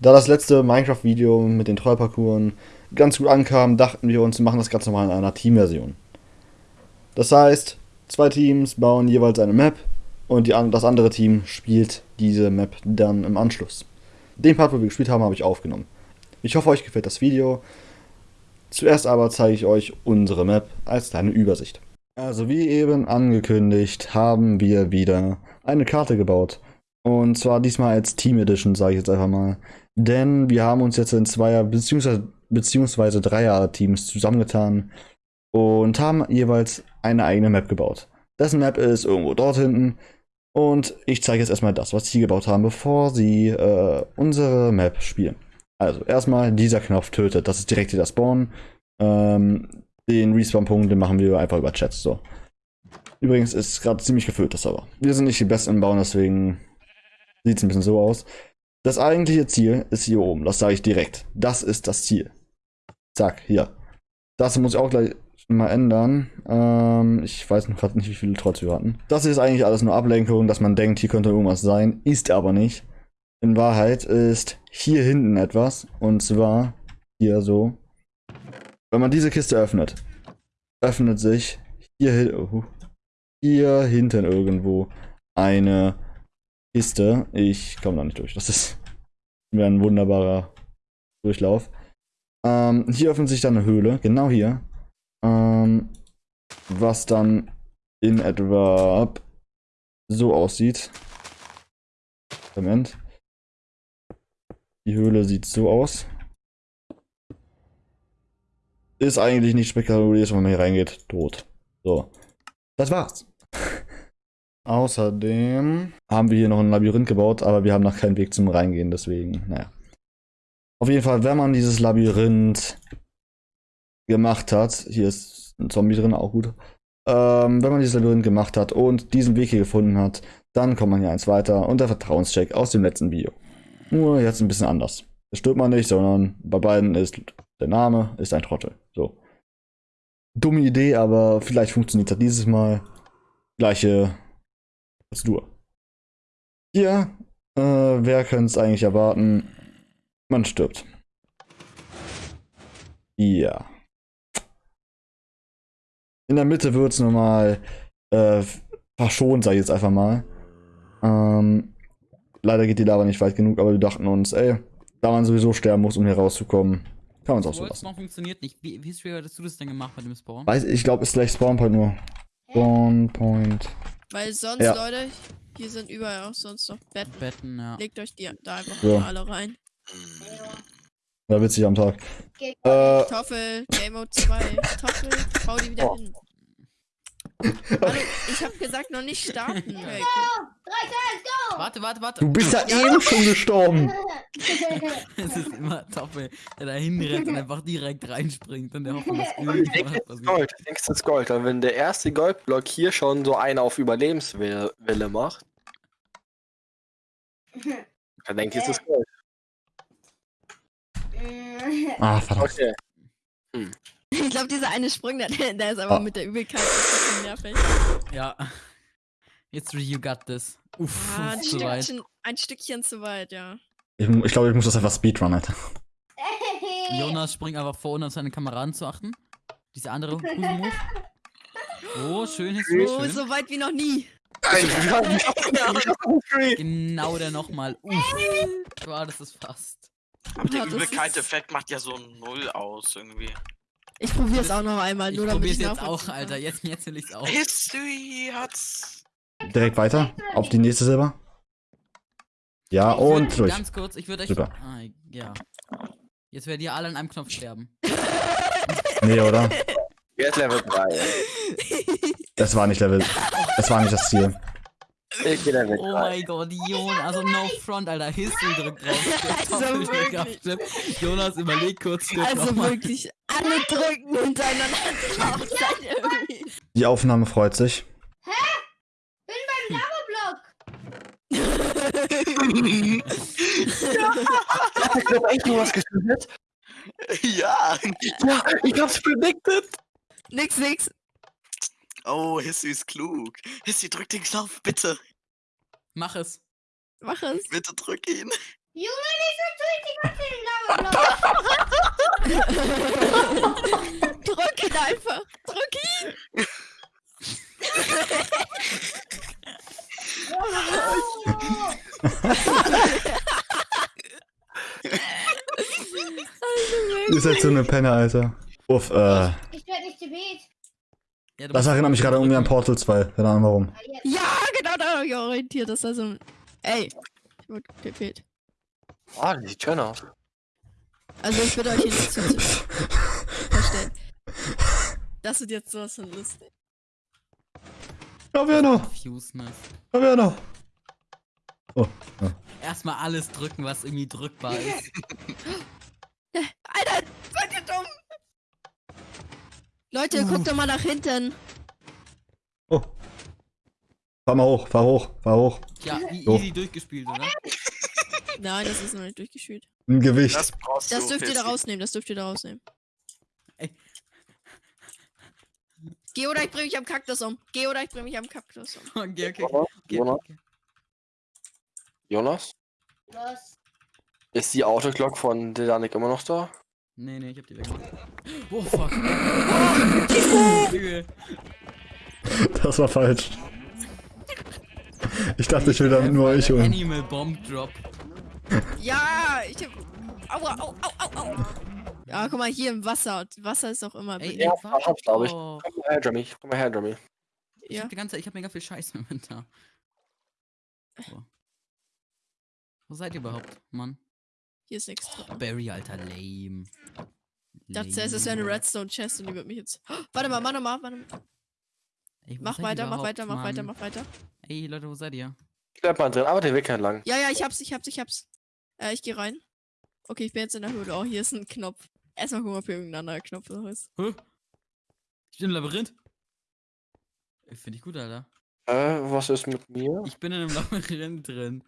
Da das letzte Minecraft-Video mit den Trollparcours ganz gut ankam, dachten wir uns, wir machen das Ganze mal in einer Teamversion. Das heißt, zwei Teams bauen jeweils eine Map und die, das andere Team spielt diese Map dann im Anschluss. Den Part, wo wir gespielt haben, habe ich aufgenommen. Ich hoffe, euch gefällt das Video. Zuerst aber zeige ich euch unsere Map als kleine Übersicht. Also wie eben angekündigt, haben wir wieder eine Karte gebaut. Und zwar diesmal als Team Edition, sage ich jetzt einfach mal. Denn wir haben uns jetzt in Zweier- bzw. beziehungsweise Dreier-Teams zusammengetan und haben jeweils eine eigene Map gebaut. Dessen Map ist irgendwo dort hinten. Und ich zeige jetzt erstmal das, was sie gebaut haben, bevor sie äh, unsere Map spielen. Also erstmal dieser Knopf tötet. Das ist direkt wieder Spawn. Ähm, den Respawn-Punkt, den machen wir einfach über Chats. So. Übrigens ist gerade ziemlich gefüllt das Server. Wir sind nicht die Besten im Bauen, deswegen sieht es ein bisschen so aus. Das eigentliche Ziel ist hier oben. Das sage ich direkt. Das ist das Ziel. Zack, hier. Das muss ich auch gleich mal ändern. Ähm, ich weiß noch gerade nicht, wie viele Trotz wir hatten. Das ist eigentlich alles nur Ablenkung, dass man denkt, hier könnte irgendwas sein. Ist aber nicht. In Wahrheit ist hier hinten etwas. Und zwar hier so. Wenn man diese Kiste öffnet, öffnet sich hier, oh, hier hinten irgendwo eine Kiste. Ich komme da nicht durch. Das ist mir ein wunderbarer Durchlauf. Ähm, hier öffnet sich dann eine Höhle, genau hier. Ähm, was dann in etwa so aussieht. Moment. Die Höhle sieht so aus. Ist eigentlich nicht spektakulär, wenn man hier reingeht. Tot. So. Das war's. Außerdem haben wir hier noch ein Labyrinth gebaut, aber wir haben noch keinen Weg zum Reingehen, deswegen, naja. Auf jeden Fall, wenn man dieses Labyrinth gemacht hat, hier ist ein Zombie drin, auch gut. Ähm, wenn man dieses Labyrinth gemacht hat und diesen Weg hier gefunden hat, dann kommt man hier eins weiter und der Vertrauenscheck aus dem letzten Video. Nur jetzt ein bisschen anders. Das stirbt man nicht, sondern bei beiden ist der Name ist ein Trottel. So. Dumme Idee, aber vielleicht funktioniert das dieses Mal. Gleiche Prozedur. Hier, äh, wer könnte es eigentlich erwarten? Man stirbt. Ja. In der Mitte wird es normal äh, verschont, sag ich jetzt einfach mal. Ähm, leider geht die Lava nicht weit genug, aber wir dachten uns, ey, da man sowieso sterben muss, um hier rauszukommen, kann man es auch so lassen. noch funktioniert nicht. Wie, wie hattest du das denn gemacht mit dem Spawn? Weiß, ich glaube, es ist gleich Spawnpoint nur. Spawnpoint. Weil sonst, Ja. Leute, hier sind überall auch sonst noch Betten. Betten, ja. Legt euch die da einfach mal alle rein. Ja, witzig am Tag. Äh, Kartoffel, Game Mode 2. Kartoffel, bau die wieder Oh. hin. Hallo, ich hab gesagt, noch nicht starten. Okay, Warte, warte, warte. du bist ja eben schon gestorben. Es ist immer Toppe, der da hinrennt und einfach direkt reinspringt und der hofft, dass Ich irgendwas denke, das ist. Gold. Ich denke, das ist Gold. Und wenn der erste Goldblock hier schon so einen auf Überlebenswille Wille macht, dann denke ich, es ist Gold. Ah, verdammt. Okay. Ich glaube, dieser eine Sprung, der, der ist aber Oh. mit der Übelkeit ein bisschen nervig. Ja. Jetzt you got this. Uff, Ah, ein. Stückchen, ein Stückchen zu weit, ja. Ich, ich glaube, ich muss das einfach speedrun, Alter. Jonas springt einfach vor, ohne auf seine Kamera anzuachten. Dieser andere Husemove. Oh, schön, History, Oh, schön. so weit wie noch nie. Genau der nochmal. Uff. Wow, das ist fast. Aber der Ja, das Übelkeit-Effekt macht ja so null aus irgendwie. Ich probiere es auch noch einmal, Ich nur damit probier's ich jetzt auch, nachvollziehen kann. Alter. Jetzt, jetzt will ich's auch. History hat's. Direkt weiter. Auf die nächste Silber. Ja, Ich und durch. Ganz kurz, ich würde euch. Super. Ah, ja. Jetzt werdet ihr alle an einem Knopf sterben. Nee, oder? Jetzt Level 3. Das war nicht Level. Das war nicht das Ziel. Ich geh Level Oh 3. mein Gott, Jonas, also no front, Alter. History drückt drauf. Also wirklich. Jonas, überleg kurz, Also wirklich alle drücken hintereinander drauf. Die Aufnahme freut sich. Ich hab echt nur was getötet. ja. Ja, ich hab's predicted. nix, nix. Oh, History ist klug. History, drück den Knopf, bitte. Mach es. Mach es. Bitte drück ihn. Junge, wieso tue ich die ganze Lava Drück ihn einfach. Drück ihn. Ihr seid so eine Penner, Alter. Uff, äh. Ich werde nicht. Ja, du Das erinnert mich gerade irgendwie an. Portal 2. Keine Ahnung warum. Ja, genau da habe ich orientiert. Das war so ein. Ey. Ich wurde gefehlt. Ah, die sieht schön aus. Also ich würde euch hier nicht zu verstehen. Das wird jetzt sowas von lustig. Ja, wer noch? Fuseness. Ja, wer noch? Oh, Erstmal alles drücken, was irgendwie drückbar ist. Alter, seid ihr dumm? Leute, guckt doch mal nach hinten. oh. Fahr mal hoch, fahr hoch, fahr hoch. Ja, e- So. easy durchgespielt, oder? Nein, das ist noch nicht durchgespielt. Ein Gewicht. Das brauchst Das du. dürft ihr da rausnehmen, das dürft ihr da rausnehmen. Ey. Geh oder ich bring mich am Kaktus um. Geh oder ich bring mich am Kaktus um. Okay, okay, Jonas? okay, Jonas? Jonas? Was? Ist die Autoglock von Dedanik immer noch da? Nee, nee, ich hab die weggemacht. Oh, fuck. Oh. Das war falsch. Ich dachte, ich will damit nur euch holen. Animal Bomb Drop. Ja, ich hab. Aua, au, au, au, au. Ja, guck mal, hier im Wasser. Wasser ist auch immer. Ey, Ja, warte hab's, glaub ich. doch. Komm mal her, Jeremy. Komm mal her, Jeremy. Ich Ja. hab die ganze ich hab mega viel Scheiß im Inventar. So. Wo seid ihr überhaupt, Mann? Hier ist nichts drin. Barry, alter, lame. Ich dachte es wäre eine Lame. Redstone Chest und die wird mich jetzt. Oh, warte mal, mach nochmal, warte mal. Ey, Mach weiter, mach weiter, mach weiter, mach weiter. Ey, Leute, wo seid ihr? Ich bleib mal drin, aber der Weg entlang. Ja, ja, ich hab's, ich hab's, ich hab's. Äh, ich geh rein. Okay, ich bin jetzt in der Höhle. Oh, hier ist ein Knopf. Erstmal gucken, ob hier irgendein anderer Knopf noch ist. Hä? Ich bin im Labyrinth. Finde ich gut, Alter. Äh, was ist mit mir? Ich bin in einem Labyrinth drin.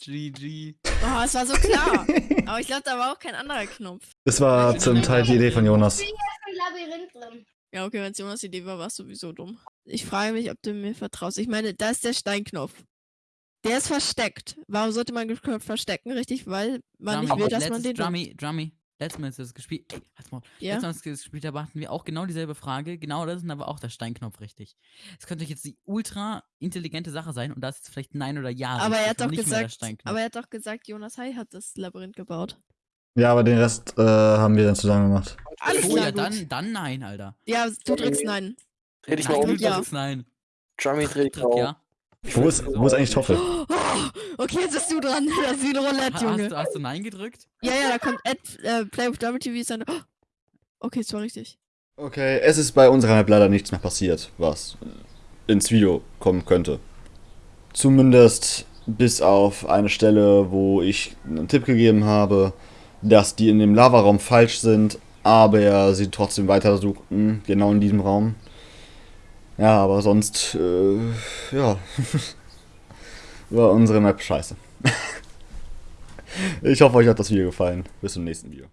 GG. Oh, es war so klar. Aber ich glaube, da war auch kein anderer Knopf. Das war zum Teil die Idee von Jonas. Ich bin im Labyrinth drin. Ja, okay, wenn es Jonas Idee war, war es sowieso dumm. Ich frage mich, ob du mir vertraust. Ich meine, da ist der Steinknopf. Der ist versteckt. Warum sollte man den Knopf verstecken? Richtig, weil man nicht will, dass man den. Drummy, Drummy. Letztes Mal ist das gespielt. Ey, halt's Maul. Ja. Letztes Mal ist das gespielt, da hatten wir auch genau dieselbe Frage. Genau das ist aber auch der Steinknopf richtig. Es könnte jetzt die ultra intelligente Sache sein und da ist jetzt vielleicht Nein oder Ja. Aber er hat doch gesagt, aber er hat doch gesagt, Jonas Hai hat das Labyrinth gebaut. Ja, aber den Rest äh, haben wir dann zusammen gemacht. Alles oh ja, gut. dann, dann Nein, Alter. Ja, du drückst Nein. Dreh dich mal Nein, um. du ja. drückst Nein. Jeremy, dreh dich Drück mal um. ja. Wo ist, wo ist eigentlich Toffel? Oh, okay, jetzt bist du dran. Das ist wie ein Roulette, Ha- Hast, Junge. du- hast du Nein gedrückt? Ja, ja, da kommt Ed, äh, Play with Double TV ist dann. Oh, okay, es war richtig. Okay, es ist bei unserer Map leider nichts mehr passiert, was ins Video kommen könnte. Zumindest bis auf eine Stelle, wo ich einen Tipp gegeben habe, dass die in dem Lavaraum falsch sind, aber sie trotzdem weiter suchten, genau in diesem Raum. Ja, aber sonst, äh, ja, war unsere Map scheiße. ich hoffe, euch hat das Video gefallen. Bis zum nächsten Video.